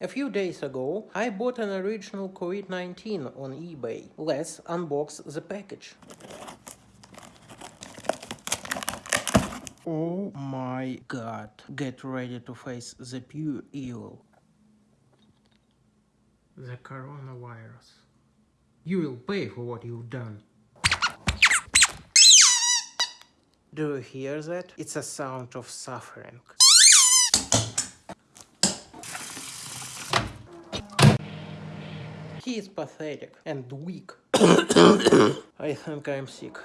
A few days ago, I bought an original COVID-19 on eBay. Let's unbox the package. Oh my god. Get ready to face the pure evil. The coronavirus. You will pay for what you've done. Do you hear that? It's a sound of suffering. He is pathetic and weak. I think I'm sick.